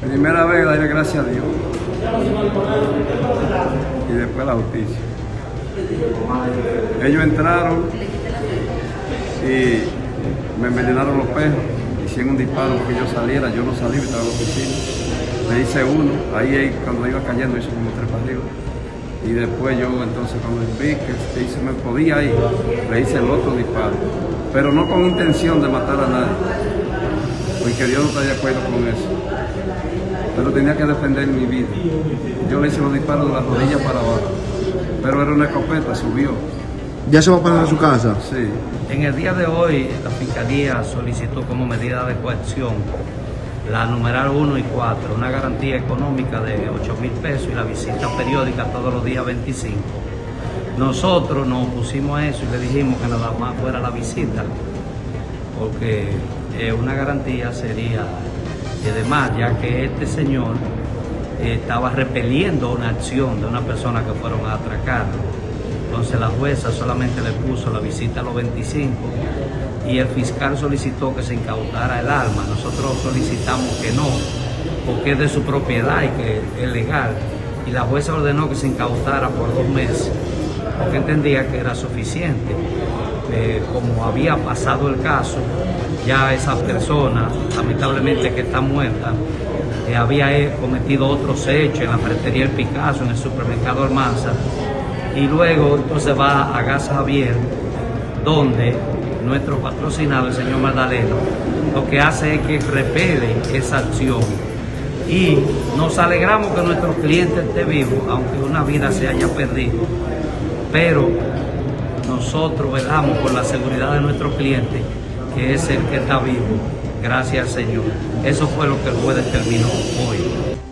Primera vez darle gracias a Dios. Y después la justicia. Ellos entraron y me envenenaron los perros. Hicieron un disparo porque yo saliera. Yo no salí, estaba en la oficina. Le hice uno. Ahí cuando iba cayendo hice como tres para arriba. Y después yo entonces cuando vi que se me podía ir, le hice el otro disparo. Pero no con intención de matar a nadie. Porque Dios no está de acuerdo con eso pero tenía que defender mi vida. Yo le hice los disparos de la rodilla para abajo, pero era una escopeta, subió. ¿Ya se va a parar a su casa? Sí. En el día de hoy, la Fiscalía solicitó como medida de coacción la numeral 1 y 4, una garantía económica de 8 mil pesos y la visita periódica todos los días 25. Nosotros nos opusimos a eso y le dijimos que nada más fuera la visita, porque eh, una garantía sería y además, ya que este señor eh, estaba repeliendo una acción de una persona que fueron a atracarlo. Entonces la jueza solamente le puso la visita a los 25 y el fiscal solicitó que se incautara el arma. Nosotros solicitamos que no, porque es de su propiedad y que es legal. Y la jueza ordenó que se incautara por dos meses, porque entendía que era suficiente. Eh, como había pasado el caso, ya esa persona, lamentablemente que está muerta, eh, había eh, cometido otros hechos en la ferretería El Picasso, en el supermercado Almanza, y luego entonces va a Gas Javier, donde nuestro patrocinado, el señor Magdaleno, lo que hace es que repele esa acción. Y nos alegramos que nuestro cliente esté vivo, aunque una vida se haya perdido. Pero nosotros velamos por la seguridad de nuestro cliente que es el que está vivo. Gracias Señor. Eso fue lo que el juez determinó hoy.